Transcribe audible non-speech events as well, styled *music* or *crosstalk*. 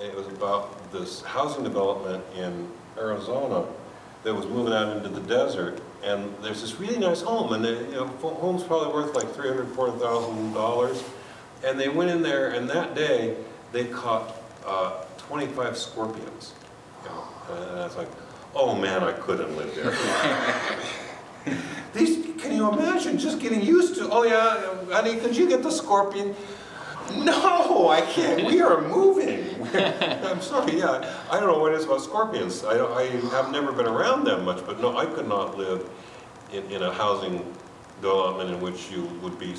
it was about this housing development in Arizona that was moving out into the desert, and there's this really nice home, and the, you know, home's probably worth like three hundred, four thousand dollars, and they went in there, and that day, they caught, uh, twenty-five scorpions. You know, And I was like, oh man, I couldn't live there. *laughs* These, can you imagine just getting used to, oh yeah, honey, could you get the scorpion? No, I can't, we are moving. *laughs* I'm sorry, yeah, I don't know what it is about scorpions. I, I have never been around them much, but no, I could not live in, in a housing development in which you would be